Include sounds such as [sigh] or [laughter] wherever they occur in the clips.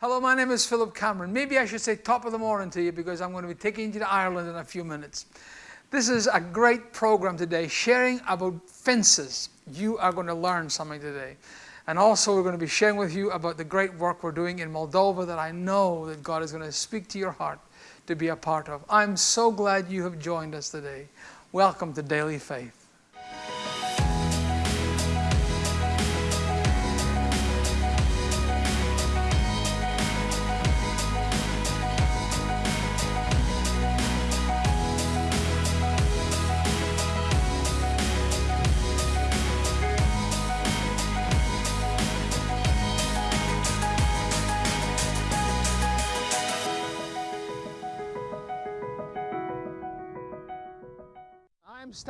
Hello, my name is Philip Cameron. Maybe I should say top of the morning to you because I'm going to be taking you to Ireland in a few minutes. This is a great program today, sharing about fences. You are going to learn something today. And also we're going to be sharing with you about the great work we're doing in Moldova that I know that God is going to speak to your heart to be a part of. I'm so glad you have joined us today. Welcome to Daily Faith.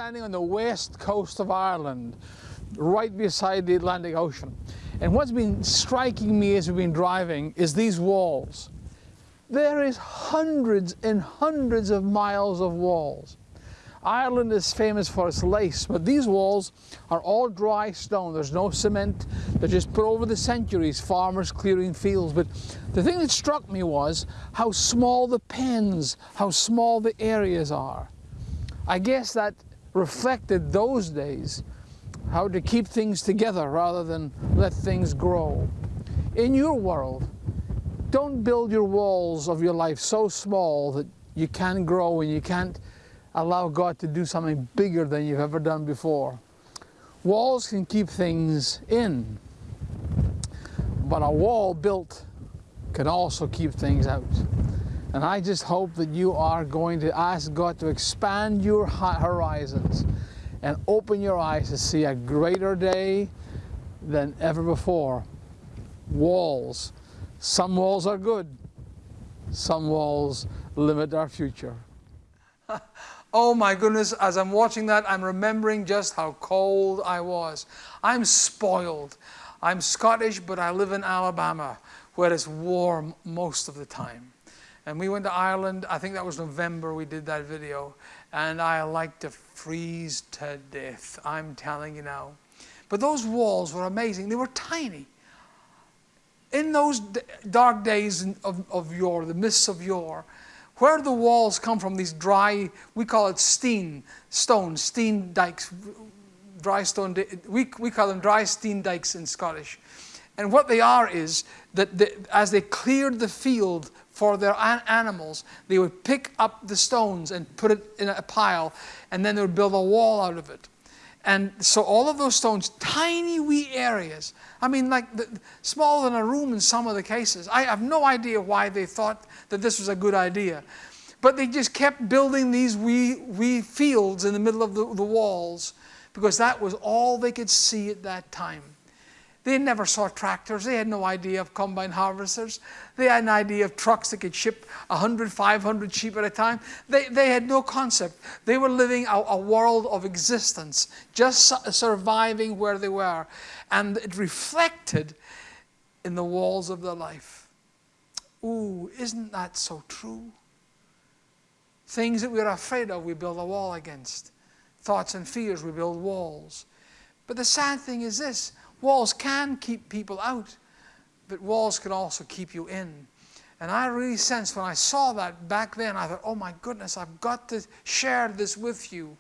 On the west coast of Ireland, right beside the Atlantic Ocean. And what's been striking me as we've been driving is these walls. There is hundreds and hundreds of miles of walls. Ireland is famous for its lace, but these walls are all dry stone. There's no cement. They're just put over the centuries, farmers clearing fields. But the thing that struck me was how small the pens, how small the areas are. I guess that reflected those days how to keep things together rather than let things grow. In your world, don't build your walls of your life so small that you can't grow and you can't allow God to do something bigger than you've ever done before. Walls can keep things in, but a wall built can also keep things out. And I just hope that you are going to ask God to expand your horizons and open your eyes to see a greater day than ever before. Walls. Some walls are good. Some walls limit our future. [laughs] oh my goodness, as I'm watching that, I'm remembering just how cold I was. I'm spoiled. I'm Scottish, but I live in Alabama, where it's warm most of the time. And we went to Ireland, I think that was November we did that video, and I like to freeze to death, I'm telling you now. But those walls were amazing, they were tiny. In those dark days of, of yore, the mists of yore, where the walls come from, these dry, we call it steen stones, steen dikes, dry stone, we, we call them dry steen dikes in Scottish. And what they are is that the, as they cleared the field for their an animals, they would pick up the stones and put it in a pile, and then they would build a wall out of it. And so all of those stones, tiny wee areas, I mean like the, smaller than a room in some of the cases. I have no idea why they thought that this was a good idea. But they just kept building these wee, wee fields in the middle of the, the walls because that was all they could see at that time. They never saw tractors. They had no idea of combine harvesters. They had an idea of trucks that could ship 100, 500 sheep at a time. They, they had no concept. They were living a, a world of existence, just su surviving where they were. And it reflected in the walls of their life. Ooh, isn't that so true? Things that we're afraid of, we build a wall against. Thoughts and fears, we build walls. But the sad thing is this Walls can keep people out, but walls can also keep you in. And I really sensed when I saw that back then, I thought, oh my goodness, I've got to share this with you.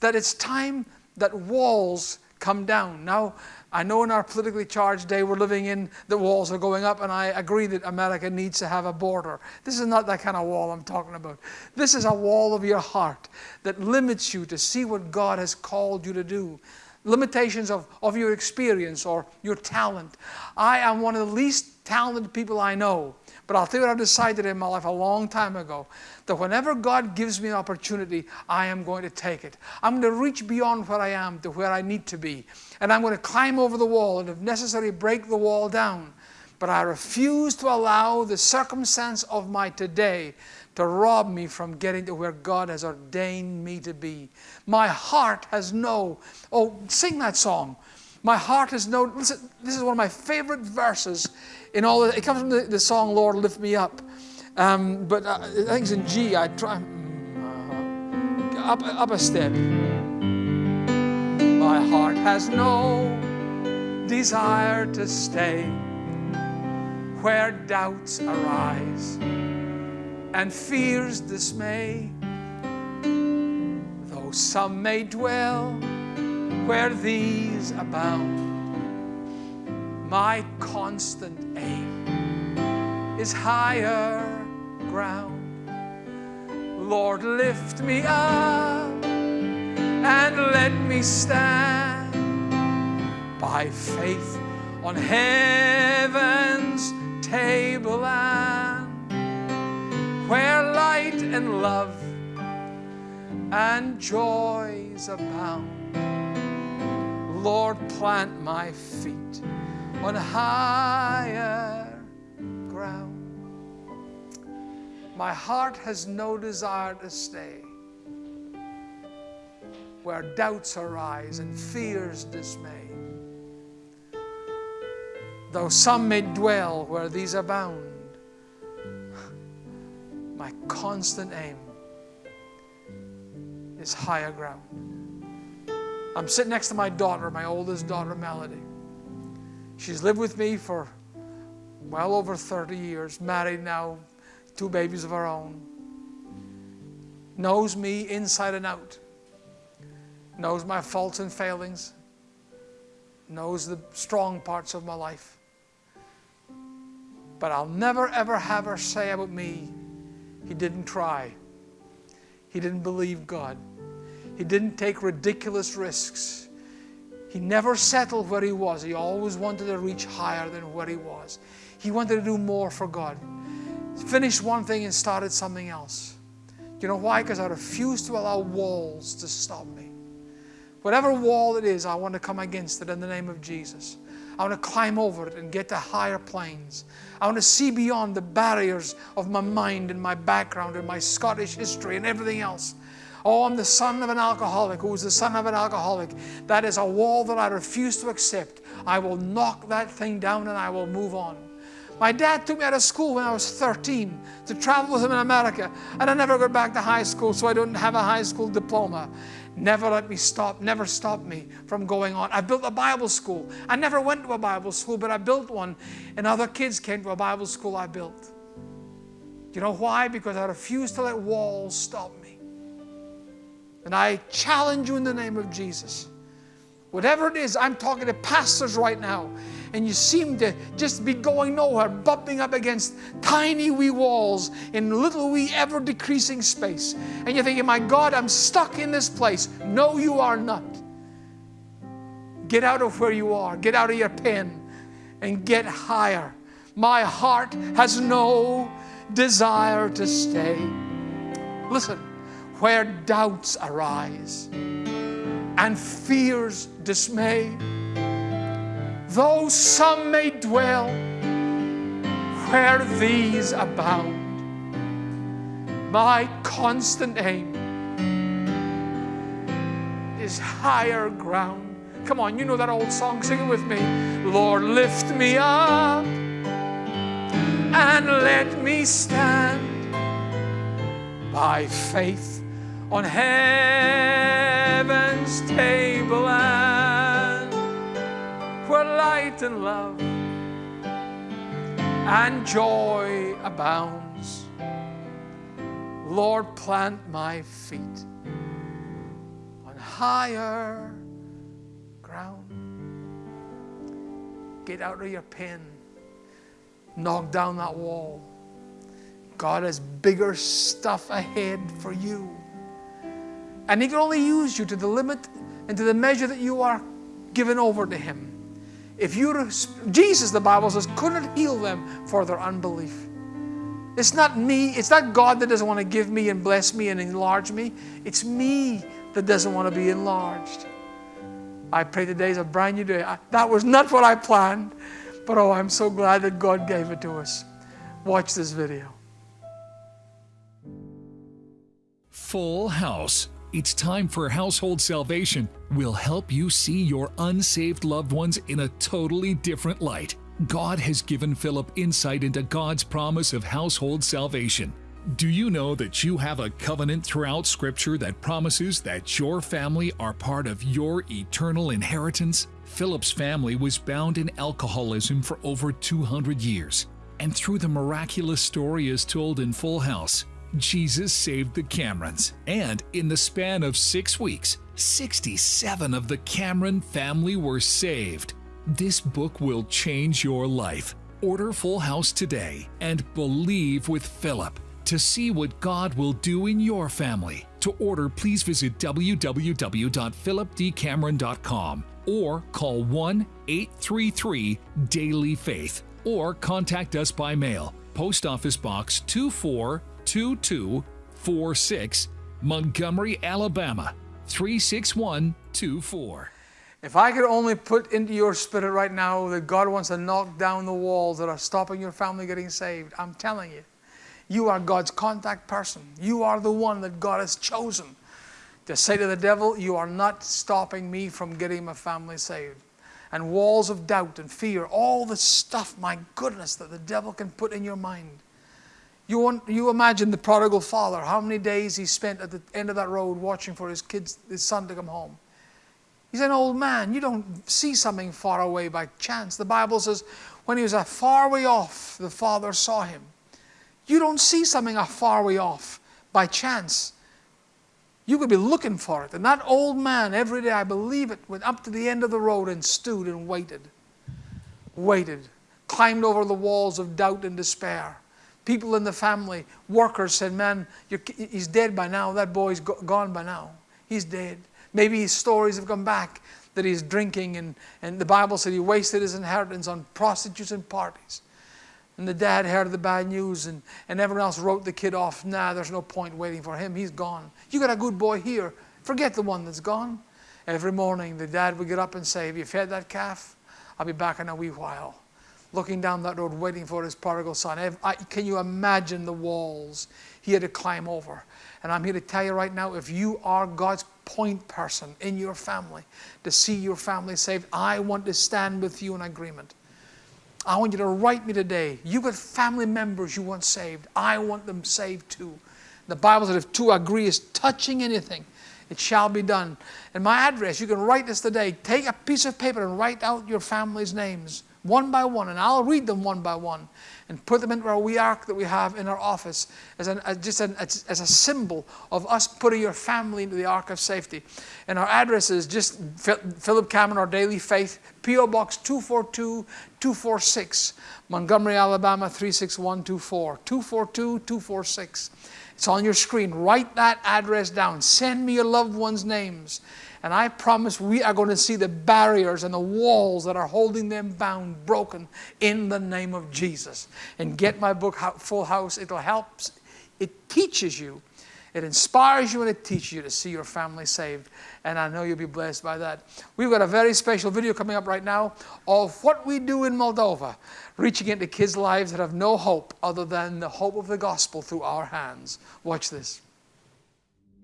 That it's time that walls come down. Now, I know in our politically charged day we're living in, the walls are going up, and I agree that America needs to have a border. This is not that kind of wall I'm talking about. This is a wall of your heart that limits you to see what God has called you to do limitations of, of your experience or your talent. I am one of the least talented people I know. But I'll tell you what I've decided in my life a long time ago, that whenever God gives me an opportunity, I am going to take it. I'm going to reach beyond where I am to where I need to be. And I'm going to climb over the wall and if necessary break the wall down. But I refuse to allow the circumstance of my today to rob me from getting to where God has ordained me to be. My heart has no, oh, sing that song. My heart has no, listen, this is one of my favorite verses in all, it comes from the, the song, Lord, Lift Me Up. Um, but uh, I think it's in G, I try, uh, up, up a step. My heart has no desire to stay where doubts arise and fears dismay. Though some may dwell where these abound, my constant aim is higher ground. Lord, lift me up and let me stand by faith on heaven's table and where light and love and joys abound. Lord, plant my feet on higher ground. My heart has no desire to stay where doubts arise and fears dismay. Though some may dwell where these abound, my constant aim is higher ground. I'm sitting next to my daughter, my oldest daughter, Melody. She's lived with me for well over 30 years, married now, two babies of her own. Knows me inside and out. Knows my faults and failings. Knows the strong parts of my life. But I'll never ever have her say about me, he didn't try. He didn't believe God. He didn't take ridiculous risks. He never settled where he was. He always wanted to reach higher than where he was. He wanted to do more for God. Finished one thing and started something else. You know why? Because I refuse to allow walls to stop me. Whatever wall it is, I want to come against it in the name of Jesus. I want to climb over it and get to higher planes. I want to see beyond the barriers of my mind and my background and my Scottish history and everything else. Oh, I'm the son of an alcoholic who is the son of an alcoholic. That is a wall that I refuse to accept. I will knock that thing down and I will move on. My dad took me out of school when I was 13 to travel with him in America, and I never got back to high school, so I don't have a high school diploma. Never let me stop, never stop me from going on. I built a Bible school. I never went to a Bible school, but I built one, and other kids came to a Bible school I built. You know why? Because I refuse to let walls stop me. And I challenge you in the name of Jesus. Whatever it is, I'm talking to pastors right now and you seem to just be going nowhere, bumping up against tiny wee walls in little wee ever decreasing space. And you're thinking, my God, I'm stuck in this place. No, you are not. Get out of where you are, get out of your pen, and get higher. My heart has no desire to stay. Listen, where doubts arise and fears dismay though some may dwell where these abound. My constant aim is higher ground. Come on, you know that old song, sing it with me. Lord, lift me up and let me stand by faith on heaven's table where light and love and joy abounds. Lord, plant my feet on higher ground. Get out of your pen. Knock down that wall. God has bigger stuff ahead for you. And He can only use you to the limit and to the measure that you are given over to Him. If you, Jesus, the Bible says, couldn't heal them for their unbelief. It's not me, it's not God that doesn't want to give me and bless me and enlarge me. It's me that doesn't want to be enlarged. I pray today is a brand new day. I, that was not what I planned, but oh, I'm so glad that God gave it to us. Watch this video. Full House it's time for Household Salvation. We'll help you see your unsaved loved ones in a totally different light. God has given Philip insight into God's promise of household salvation. Do you know that you have a covenant throughout Scripture that promises that your family are part of your eternal inheritance? Philip's family was bound in alcoholism for over 200 years. And through the miraculous story as told in Full House, Jesus saved the Camerons. And in the span of six weeks, 67 of the Cameron family were saved. This book will change your life. Order Full House today and believe with Philip to see what God will do in your family. To order, please visit www.philipdcameron.com or call 1 833 Daily Faith or contact us by mail. Post Office Box 242246, Montgomery, Alabama 36124. If I could only put into your spirit right now that God wants to knock down the walls that are stopping your family getting saved, I'm telling you, you are God's contact person. You are the one that God has chosen to say to the devil, You are not stopping me from getting my family saved. And walls of doubt and fear, all the stuff, my goodness, that the devil can put in your mind. You, want, you imagine the prodigal father, how many days he spent at the end of that road watching for his kids, his son to come home. He's an old man. You don't see something far away by chance. The Bible says when he was a far way off, the father saw him. You don't see something a far way off by chance. You could be looking for it. And that old man, every day, I believe it, went up to the end of the road and stood and waited. Waited. Climbed over the walls of doubt and despair. People in the family, workers said, Man, he's dead by now. That boy's gone by now. He's dead. Maybe his stories have come back that he's drinking, and, and the Bible said he wasted his inheritance on prostitutes and parties. And the dad heard the bad news, and, and everyone else wrote the kid off. Nah, there's no point waiting for him. He's gone. You got a good boy here. Forget the one that's gone. Every morning, the dad would get up and say, Have you fed that calf? I'll be back in a wee while. Looking down that road, waiting for his prodigal son. Can you imagine the walls he had to climb over? And I'm here to tell you right now if you are God's point person in your family to see your family saved, I want to stand with you in agreement. I want you to write me today. You've got family members you want saved. I want them saved too. The Bible says if two agree is touching anything, it shall be done. And my address, you can write this today. Take a piece of paper and write out your family's names one by one, and I'll read them one by one and put them into our wee ark that we have in our office as, an, as just an, as, as, a symbol of us putting your family into the ark of safety. And our address is just Philip Cameron, our daily faith, P.O. Box 242 246, Montgomery, Alabama 36124. 242 246. It's on your screen. Write that address down. Send me your loved ones' names. And I promise we are going to see the barriers and the walls that are holding them bound broken in the name of Jesus. And get my book, Full House. It'll help. It teaches you. It inspires you and it teaches you to see your family saved. And I know you'll be blessed by that. We've got a very special video coming up right now of what we do in Moldova, reaching into kids' lives that have no hope other than the hope of the gospel through our hands. Watch this.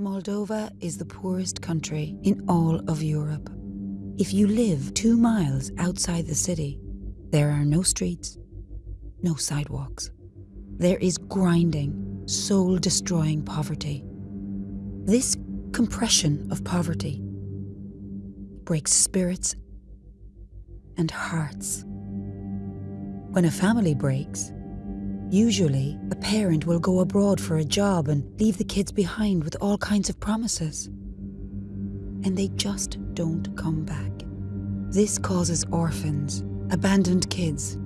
Moldova is the poorest country in all of Europe. If you live two miles outside the city, there are no streets, no sidewalks. There is grinding, soul destroying poverty. This compression of poverty breaks spirits and hearts. When a family breaks, Usually, a parent will go abroad for a job and leave the kids behind with all kinds of promises. And they just don't come back. This causes orphans, abandoned kids.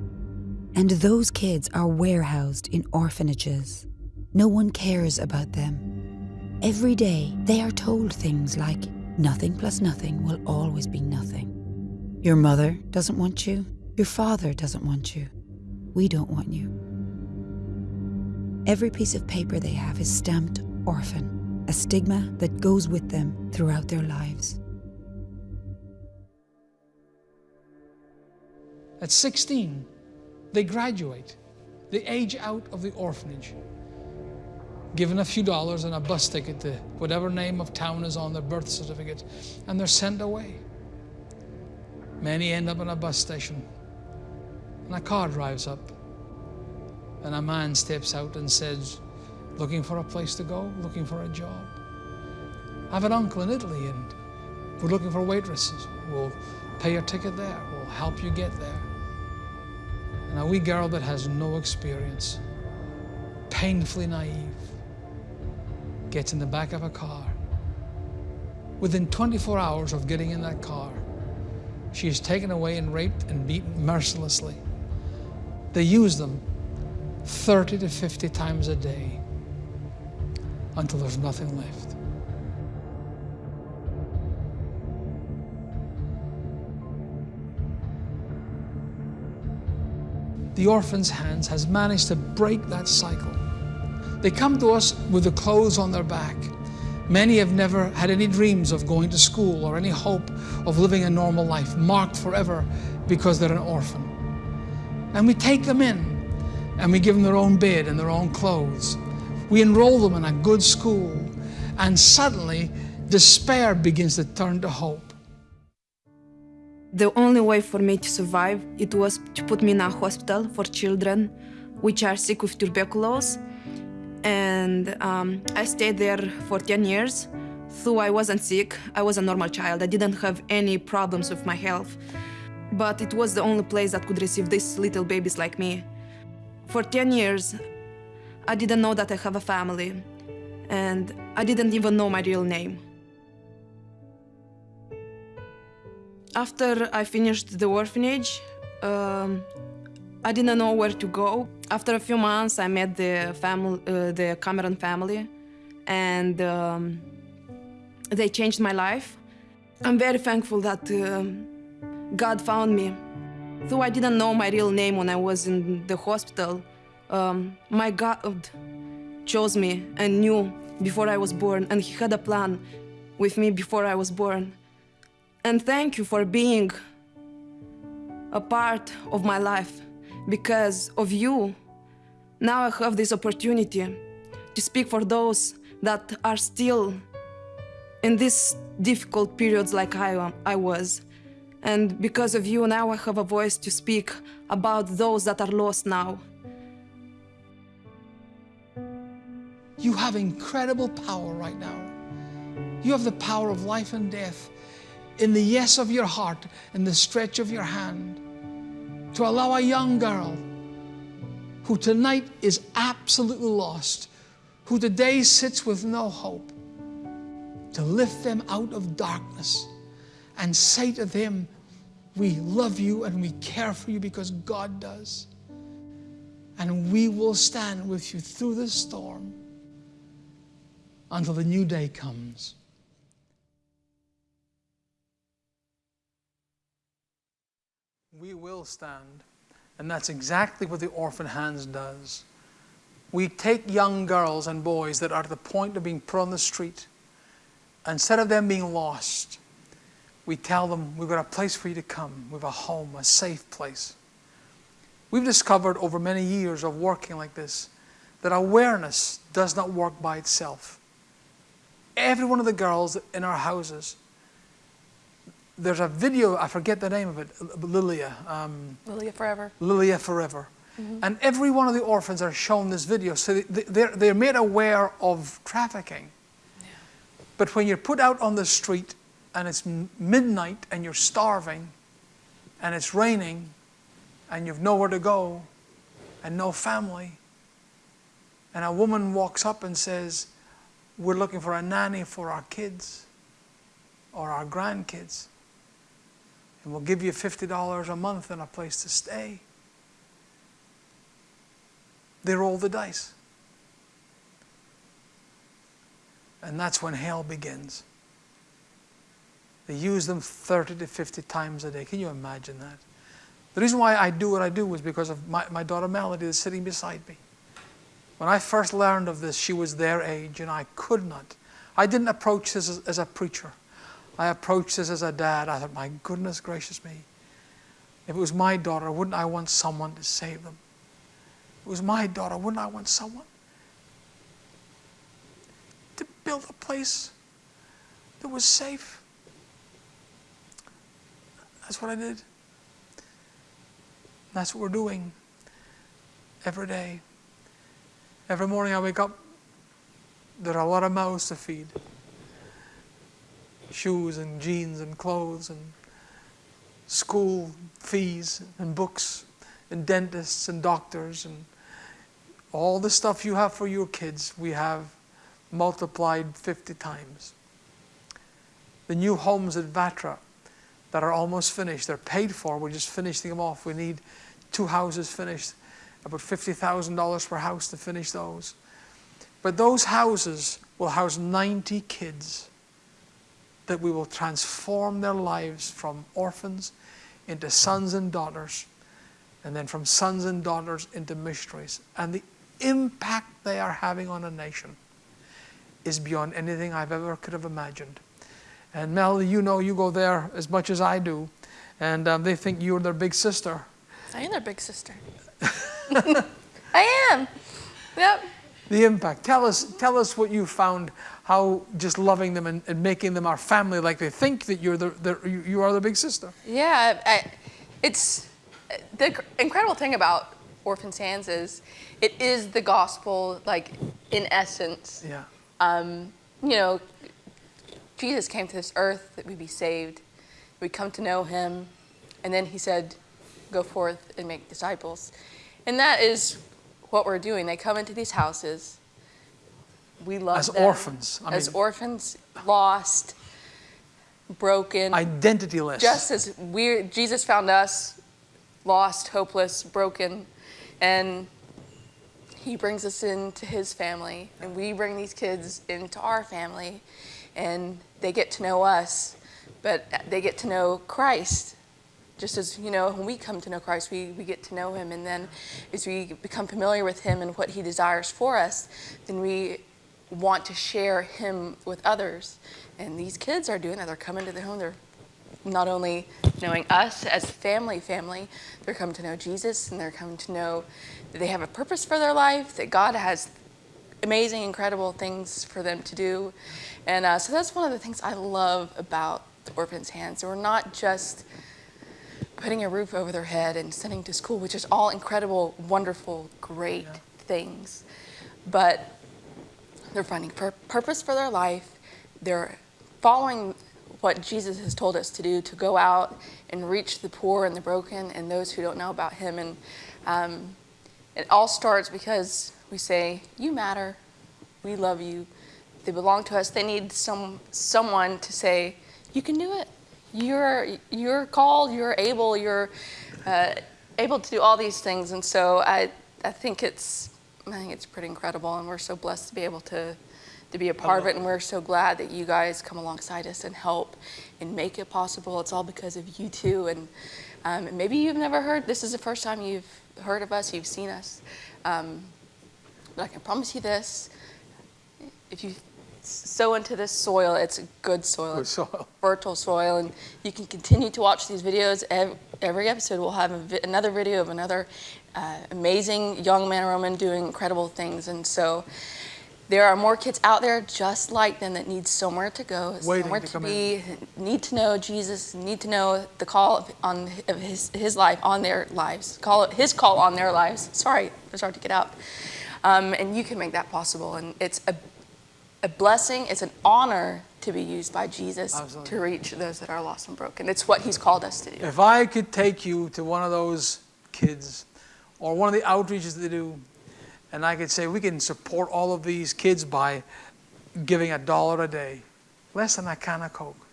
And those kids are warehoused in orphanages. No one cares about them. Every day, they are told things like, nothing plus nothing will always be nothing. Your mother doesn't want you. Your father doesn't want you. We don't want you. Every piece of paper they have is stamped orphan, a stigma that goes with them throughout their lives. At 16, they graduate. They age out of the orphanage, given a few dollars and a bus ticket to whatever name of town is on their birth certificate, and they're sent away. Many end up in a bus station, and a car drives up and a man steps out and says, looking for a place to go, looking for a job. I have an uncle in Italy and we're looking for waitresses. We'll pay your ticket there. We'll help you get there. And a wee girl that has no experience, painfully naive, gets in the back of a car. Within 24 hours of getting in that car, she is taken away and raped and beaten mercilessly. They use them 30 to 50 times a day until there's nothing left. The Orphan's Hands has managed to break that cycle. They come to us with the clothes on their back. Many have never had any dreams of going to school or any hope of living a normal life, marked forever because they're an orphan. And we take them in and we give them their own bed and their own clothes. We enroll them in a good school and suddenly despair begins to turn to hope. The only way for me to survive it was to put me in a hospital for children which are sick with tuberculosis and um, I stayed there for 10 years. Though I wasn't sick, I was a normal child. I didn't have any problems with my health. But it was the only place that could receive these little babies like me. For 10 years, I didn't know that I have a family, and I didn't even know my real name. After I finished the orphanage, um, I didn't know where to go. After a few months, I met the family, uh, the Cameron family, and um, they changed my life. I'm very thankful that uh, God found me. Though I didn't know my real name when I was in the hospital, um, my God chose me and knew before I was born, and He had a plan with me before I was born. And thank you for being a part of my life because of you, now I have this opportunity to speak for those that are still in these difficult periods like I, I was. And because of you, now I have a voice to speak about those that are lost now. You have incredible power right now. You have the power of life and death in the yes of your heart and the stretch of your hand to allow a young girl who tonight is absolutely lost, who today sits with no hope, to lift them out of darkness and say to them, we love you and we care for you because God does. And we will stand with you through the storm until the new day comes. we will stand. And that's exactly what the Orphan Hands does. We take young girls and boys that are at the point of being put on the street. Instead of them being lost, we tell them, we've got a place for you to come. We have a home, a safe place. We've discovered over many years of working like this that awareness does not work by itself. Every one of the girls in our houses there's a video, I forget the name of it, Lilia. Um, Lilia Forever. Lilia Forever. Mm -hmm. And every one of the orphans are shown this video. So they, they're, they're made aware of trafficking. Yeah. But when you're put out on the street and it's midnight and you're starving and it's raining and you've nowhere to go and no family, and a woman walks up and says, we're looking for a nanny for our kids or our grandkids and we'll give you $50 a month and a place to stay. They roll the dice. And that's when hell begins. They use them 30 to 50 times a day. Can you imagine that? The reason why I do what I do is because of my, my daughter Melody that's sitting beside me. When I first learned of this, she was their age and I could not. I didn't approach this as, as a preacher. I approached this as a dad. I thought, my goodness gracious me. If it was my daughter, wouldn't I want someone to save them? If it was my daughter, wouldn't I want someone to build a place that was safe? That's what I did. That's what we're doing every day. Every morning I wake up, there are a lot of mouths to feed shoes and jeans and clothes and school fees and books and dentists and doctors and all the stuff you have for your kids, we have multiplied 50 times. The new homes at Vatra that are almost finished, they're paid for, we're just finishing them off. We need two houses finished, about $50,000 per house to finish those. But those houses will house 90 kids that we will transform their lives from orphans into sons and daughters, and then from sons and daughters into missionaries. And the impact they are having on a nation is beyond anything I've ever could have imagined. And Mel, you know, you go there as much as I do, and um, they think you're their big sister. I am their big sister. [laughs] I am. Yep. The impact. Tell us, tell us what you found. How just loving them and, and making them our family, like they think that you're the, the you, you are the big sister. Yeah, I, it's the incredible thing about Orphan Hands is it is the gospel, like in essence. Yeah. Um, you know, Jesus came to this earth that we be saved, we come to know Him, and then He said, "Go forth and make disciples," and that is what we're doing. They come into these houses. We love As them. orphans, I as mean- orphans, lost, broken, Identityless. just as we Jesus found us lost, hopeless, broken, and he brings us into his family and we bring these kids into our family and they get to know us, but they get to know Christ. Just as, you know, when we come to know Christ, we, we get to know him. And then as we become familiar with him and what he desires for us, then we want to share him with others. And these kids are doing that. They're coming to their home. They're not only knowing us as family, family, they're coming to know Jesus and they're coming to know that they have a purpose for their life, that God has amazing, incredible things for them to do. And uh, so that's one of the things I love about the Orphans' Hands. We're not just putting a roof over their head and sending to school, which is all incredible, wonderful, great things. But they're finding pur- purpose for their life. They're following what Jesus has told us to do to go out and reach the poor and the broken and those who don't know about Him. And um, it all starts because we say, "You matter. We love you. They belong to us." They need some someone to say, "You can do it. You're you're called. You're able. You're uh, able to do all these things." And so I I think it's I think it's pretty incredible, and we're so blessed to be able to to be a part of it. And we're so glad that you guys come alongside us and help and make it possible. It's all because of you two. And um, maybe you've never heard. This is the first time you've heard of us. You've seen us. Um, but I can promise you this: if you sow into this soil, it's a good soil. Good soil. fertile soil, and you can continue to watch these videos. Every episode we'll have a vi- another video of another uh, amazing young man or woman doing incredible things, and so there are more kids out there just like them that need somewhere to go, Waiting somewhere to to, be, need to know Jesus, need to know the call of, on of his his life on their lives, call his call on their lives. Sorry, it's hard to get out, um, and you can make that possible, and it's a a blessing. It's an honor to be used by Jesus Absolutely. to reach those that are lost and broken. It's what He's called us to do. If I could take you to one of those kids or one of the outreaches that they do, and I could say we can support all of these kids by giving a dollar a day, less than a can of Coke,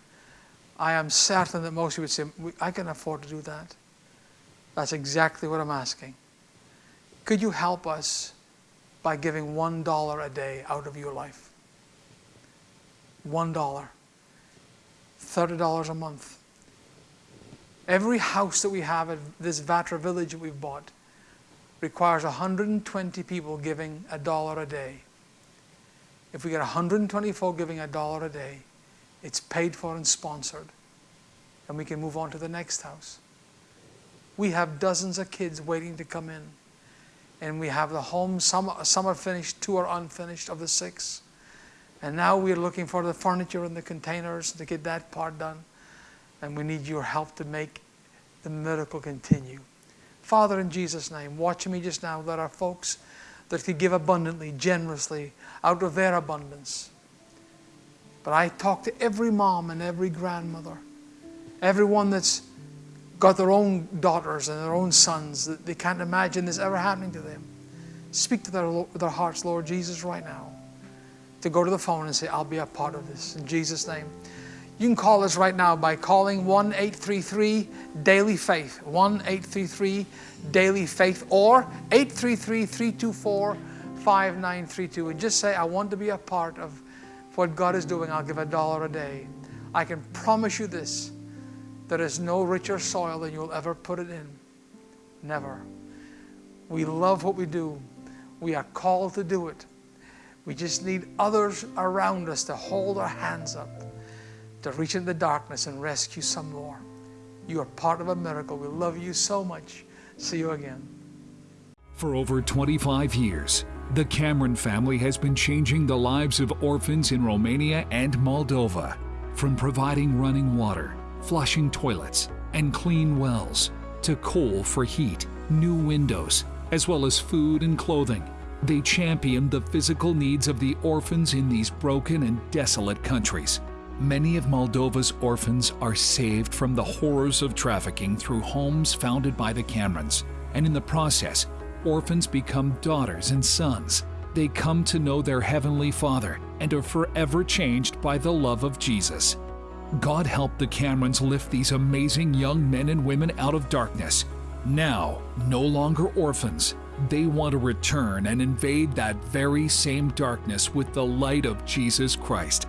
I am certain that most of you would say, I can afford to do that. That's exactly what I'm asking. Could you help us by giving one dollar a day out of your life? One dollar. $30 a month. Every house that we have at this Vatra village that we've bought requires 120 people giving a dollar a day. If we get 120 folk giving a dollar a day, it's paid for and sponsored. And we can move on to the next house. We have dozens of kids waiting to come in. And we have the homes, some, some are finished, two are unfinished of the six. And now we're looking for the furniture and the containers to get that part done. And we need your help to make the miracle continue. Father, in Jesus' name, watch me just now. There are folks that could give abundantly, generously, out of their abundance. But I talk to every mom and every grandmother, everyone that's got their own daughters and their own sons that they can't imagine this ever happening to them. Speak to their, their hearts, Lord Jesus, right now. To go to the phone and say, I'll be a part of this. In Jesus' name. You can call us right now by calling 1 833 Daily Faith. 1 833 Daily Faith or 833 324 5932. And just say, I want to be a part of what God is doing. I'll give a dollar a day. I can promise you this there is no richer soil than you'll ever put it in. Never. We love what we do, we are called to do it. We just need others around us to hold our hands up to reach into the darkness and rescue some more. You are part of a miracle. We love you so much. See you again. For over 25 years, the Cameron family has been changing the lives of orphans in Romania and Moldova. From providing running water, flushing toilets, and clean wells, to coal for heat, new windows, as well as food and clothing. They champion the physical needs of the orphans in these broken and desolate countries. Many of Moldova's orphans are saved from the horrors of trafficking through homes founded by the Camerons, and in the process, orphans become daughters and sons. They come to know their Heavenly Father and are forever changed by the love of Jesus. God help the Camerons lift these amazing young men and women out of darkness. Now, no longer orphans, they want to return and invade that very same darkness with the light of Jesus Christ.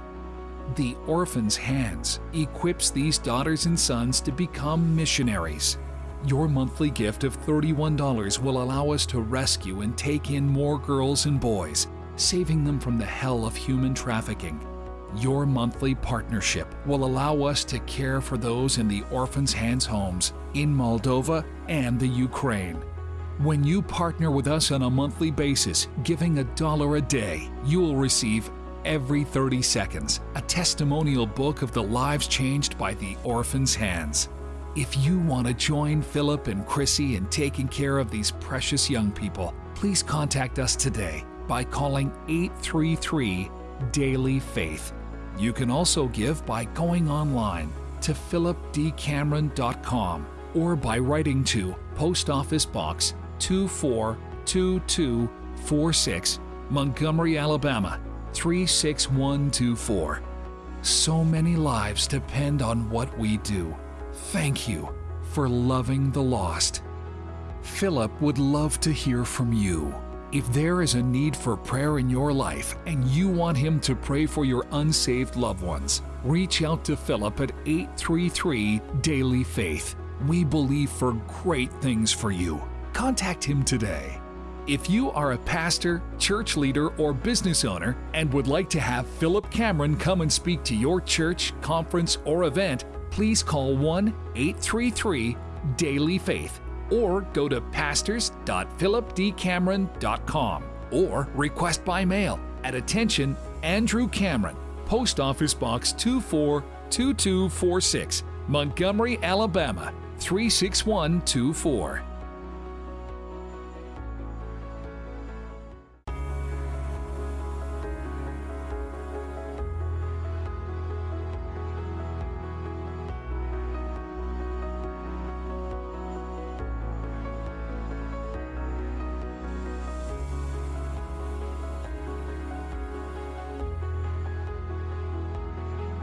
The Orphan's Hands equips these daughters and sons to become missionaries. Your monthly gift of $31 will allow us to rescue and take in more girls and boys, saving them from the hell of human trafficking. Your monthly partnership will allow us to care for those in the Orphan's Hands homes in Moldova and the Ukraine. When you partner with us on a monthly basis, giving a dollar a day, you will receive every 30 seconds a testimonial book of the lives changed by the orphan's hands. If you want to join Philip and Chrissy in taking care of these precious young people, please contact us today by calling 833 Daily Faith. You can also give by going online to philipdcameron.com or by writing to Post Office Box 242246, Montgomery, Alabama 36124. So many lives depend on what we do. Thank you for loving the lost. Philip would love to hear from you. If there is a need for prayer in your life and you want him to pray for your unsaved loved ones, reach out to Philip at 833 Daily Faith. We believe for great things for you. Contact him today. If you are a pastor, church leader, or business owner and would like to have Philip Cameron come and speak to your church, conference, or event, please call 1 833 Daily Faith or go to pastors.philipdcameron.com or request by mail at attention Andrew Cameron, Post Office Box 242246, Montgomery, Alabama 36124.